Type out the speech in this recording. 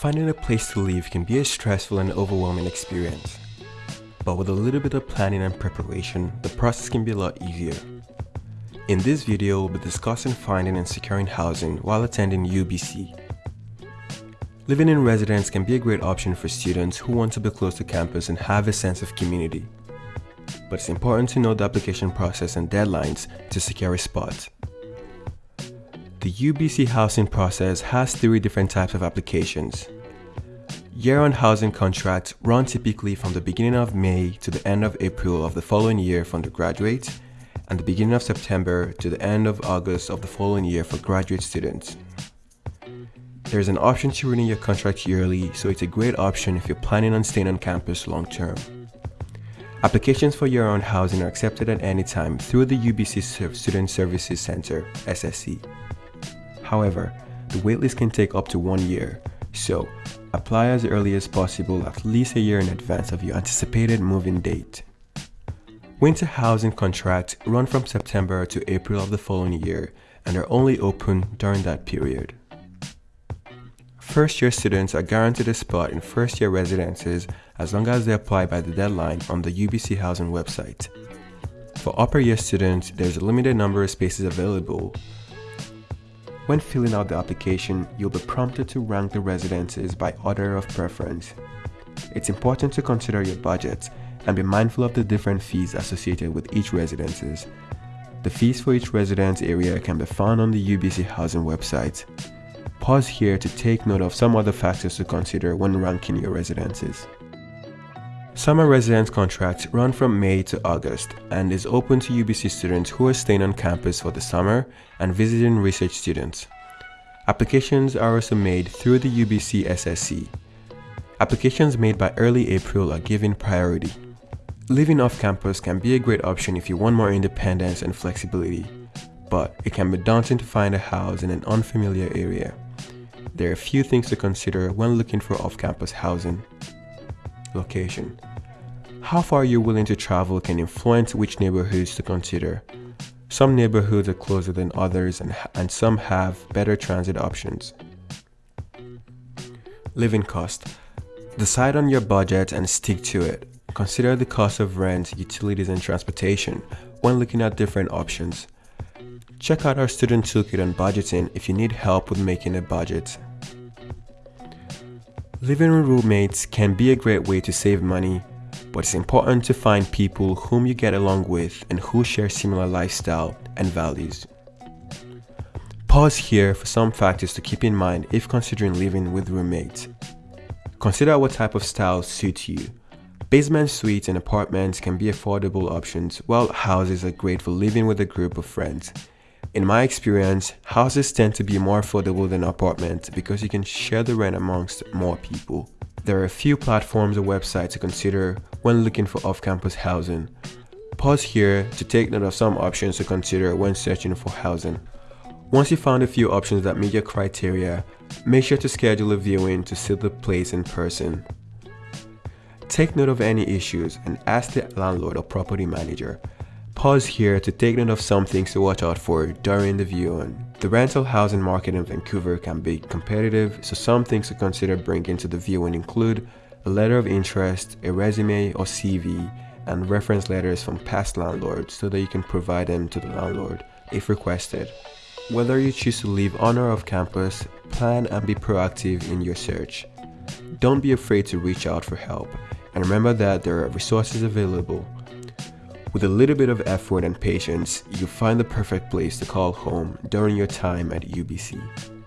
Finding a place to live can be a stressful and overwhelming experience. But with a little bit of planning and preparation, the process can be a lot easier. In this video, we'll be discussing finding and securing housing while attending UBC. Living in residence can be a great option for students who want to be close to campus and have a sense of community. But it's important to know the application process and deadlines to secure a spot. The UBC housing process has three different types of applications. Year-round housing contracts run typically from the beginning of May to the end of April of the following year for undergraduates and the beginning of September to the end of August of the following year for graduate students. There's an option to renew your contract yearly, so it's a great option if you're planning on staying on campus long term. Applications for year-round housing are accepted at any time through the UBC Student Services Center, SSC. However, the waitlist can take up to one year, so apply as early as possible at least a year in advance of your anticipated move-in date. Winter housing contracts run from September to April of the following year and are only open during that period. First year students are guaranteed a spot in first year residences as long as they apply by the deadline on the UBC housing website. For upper year students, there's a limited number of spaces available, when filling out the application, you'll be prompted to rank the residences by order of preference. It's important to consider your budget and be mindful of the different fees associated with each residences. The fees for each residence area can be found on the UBC housing website. Pause here to take note of some other factors to consider when ranking your residences. Summer residence contracts run from May to August and is open to UBC students who are staying on campus for the summer and visiting research students. Applications are also made through the UBC SSC. Applications made by early April are given priority. Living off campus can be a great option if you want more independence and flexibility, but it can be daunting to find a house in an unfamiliar area. There are a few things to consider when looking for off-campus housing. Location how far you're willing to travel can influence which neighborhoods to consider. Some neighborhoods are closer than others and, and some have better transit options. Living cost. Decide on your budget and stick to it. Consider the cost of rent, utilities, and transportation when looking at different options. Check out our student toolkit on budgeting if you need help with making a budget. Living with roommates can be a great way to save money but it's important to find people whom you get along with and who share similar lifestyle and values. Pause here for some factors to keep in mind if considering living with roommates. Consider what type of style suits you. Basement suites and apartments can be affordable options, while houses are great for living with a group of friends. In my experience, houses tend to be more affordable than apartments because you can share the rent amongst more people. There are a few platforms or websites to consider when looking for off-campus housing. Pause here to take note of some options to consider when searching for housing. Once you found a few options that meet your criteria, make sure to schedule a viewing to see the place in person. Take note of any issues and ask the landlord or property manager Pause here to take note of some things to watch out for during the viewing. The rental housing market in Vancouver can be competitive, so some things to consider bringing to the viewing include a letter of interest, a resume or CV, and reference letters from past landlords so that you can provide them to the landlord if requested. Whether you choose to live on or off campus, plan and be proactive in your search. Don't be afraid to reach out for help, and remember that there are resources available with a little bit of effort and patience, you'll find the perfect place to call home during your time at UBC.